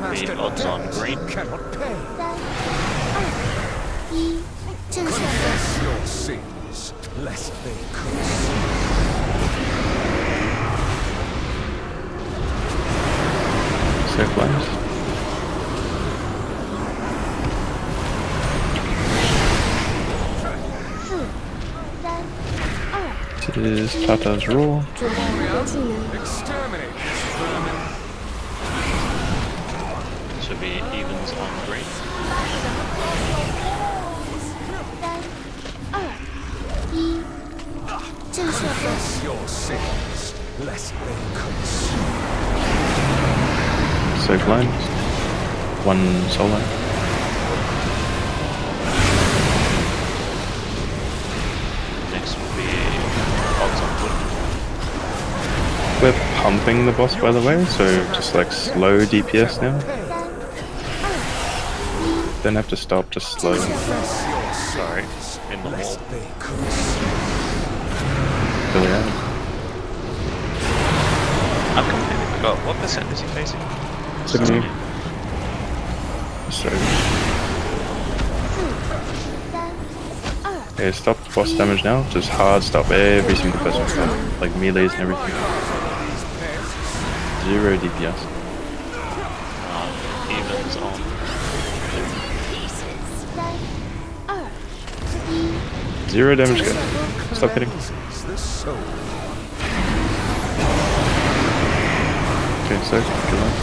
the odds on green. Cannot pay. Confess your sins, lest they curse you. So. This is Tata's rule. Exterminate. should be evens on green. So close. One solo. Next will be Hogs on Wood. We're pumping the boss by the way, so just like slow DPS now. Then have to stop just slow. Sorry, in the hole. Really. I've completely forgot. What percent is he facing? 70. Sorry. Okay, stop boss damage now. Just hard stop every single person. Like melees and everything. Zero DPS. Um, ah, evens on Zero damage go. Stop hitting. Okay, so, good luck.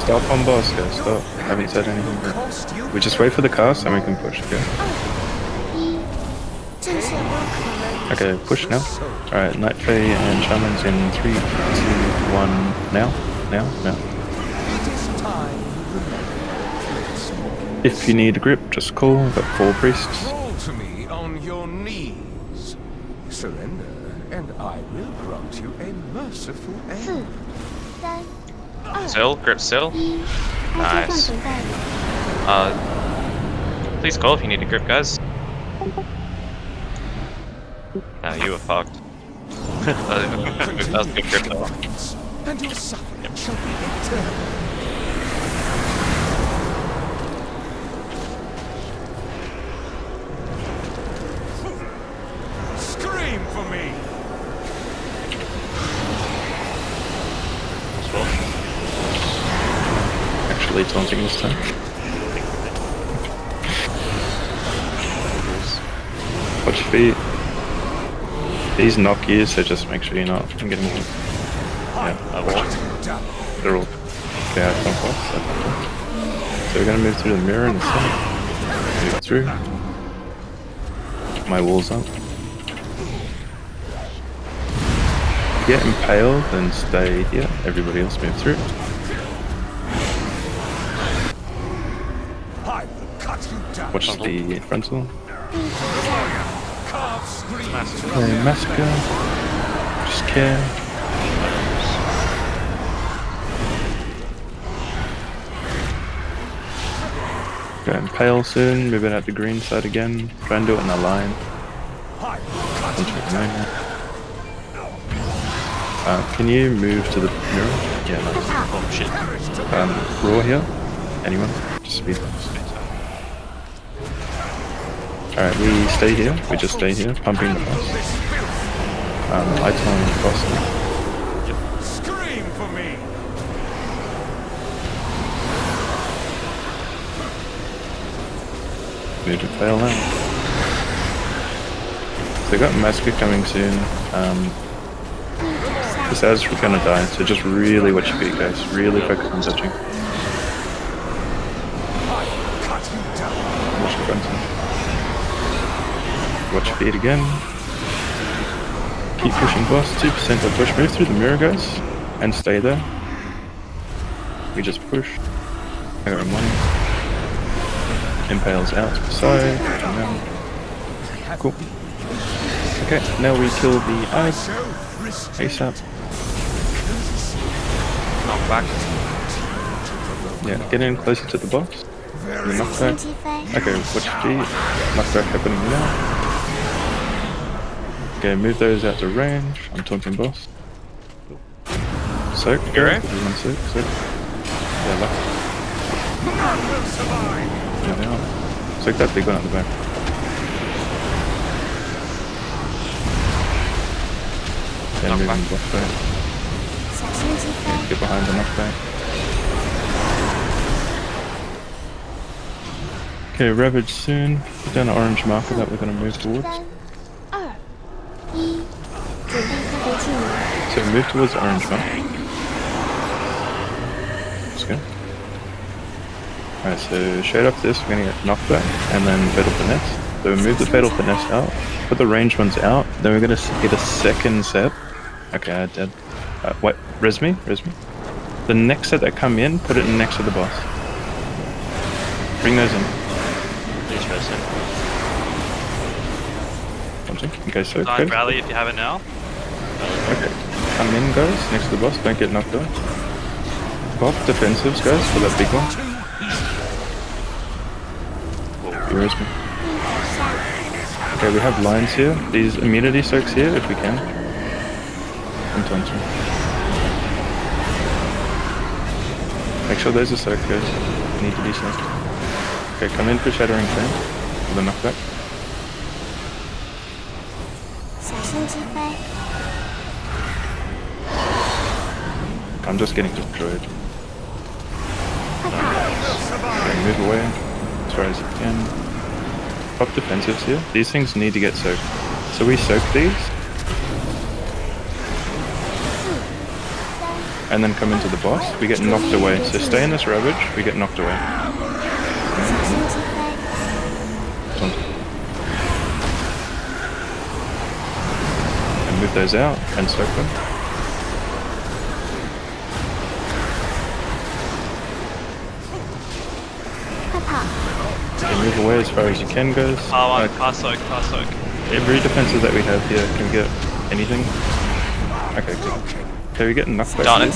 Stop on boss, guys. Stop. I Haven't said anything. We just wait for the cast and we can push. Okay. Okay, push now. Alright, Night Fae and Shaman's in 3, 2, 1, now, now, now. If you need a grip, just call, got 4 priests. Crawl to me on your knees. Surrender, and I will grant you a merciful end. Grip still. Nice. Uh, please call if you need a grip, guys. Nah, you were fucked. that was a good grip though. And your suffering shall be eternal. Scream for me! Actually, taunting this time. Watch your feet. These knock you, so just make sure you're not getting hit. Yeah, I. They're all. Okay, I've done twice. I've done twice. So we're gonna move through the mirror in the center. Move through. My wall's up. Get impaled, then stay here. Everybody else move through. I will cut you. Watch the frontal. Massacre. Massacre. Just care. Go impale soon, moving out the green side again. Try and do it in a line. Uh, can you move to the mirror? Yeah, nice. Oh shit. Um, raw here? Anyone? Just speed up. Alright, we stay here. We just stay here, pumping the bus. Um, I time the Yep. Scream for me. We to fail now. They got Massacre coming soon. Um, this Azra's gonna die, so just really watch your feet, guys. Really focus on touching. Watch feed again. Keep pushing boss. 2% of push. Move through the mirror, guys. And stay there. We just push. I got money. Impales out to the Cool. Okay, now we kill the eye ASAP. Knock back. Yeah, get in closer to the boss. The knockback. 击飞，Okay, watch G. Knockback happening now. Okay, move those out to range. I'm taunting boss. Soak. You're right. Everyone soak, soak. Yeah, luck. Yeah, they are. Soak that big one at the back. Yeah, knock moving back. Buff back. Yeah, get behind the knockback. Okay, Ravage soon. Put down the orange marker that we're going to move towards. Move towards the orange mark. Let's go. Alright, so shade off this, we're gonna get knockback, and then fatal finesse. So move the fatal finesse out, put the range ones out, then we're gonna get a second set. Okay, I did. Uh, wait, res me, res me. The next set that come in, put it next to the boss. Bring those in. Please rest it. Something. Okay, so good. rally if you have it now. Okay. Come in, guys, next to the boss. Don't get knocked out. Pop defensives, guys, for that big one. Here is me. 地下， Okay, we have lines here. These immunity soaks here, if we can. Sometimes. Make sure those are soaked, guys. Need to be soaked. Okay, come in for Shattering Flame. For the knockback. 小心击飞， I'm just getting destroyed. Okay, move away as far as you can. Pop defensives here. These things need to get soaked. So we soak these. And then come into the boss. We get knocked away. So stay in this ravage. We get knocked away. And move those out and soak them. Away as far as you can, guys. Par one, Uh, par soak, car soak. every defensive that we have here can get anything. Okay, good. Okay, we get knocked back. Done it.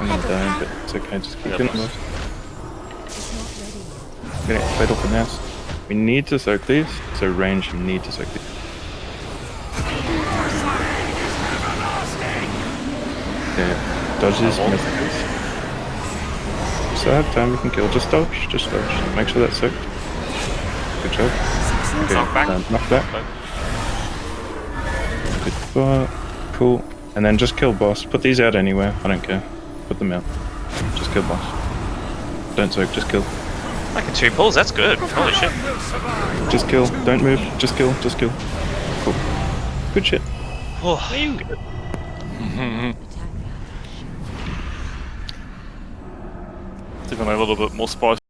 I'm not dying, but it's okay. Just keep Yep. doing this. Getting fatal finesse. We need to soak these, so range need to soak these. Yeah, dodge these, miss so have time, we can kill. Just dodge, just dodge. Make sure that's sick. Good job. Okay, knock that. Good spot. Cool. And then just kill boss. Put these out anywhere. I don't care. Put them out. Just kill boss. Don't soak, just kill. I can two pulls, that's good. Holy shit. Just kill. Don't move. Just kill. Just kill. Cool. Good shit. Oh. are Good. Even a little bit more spice.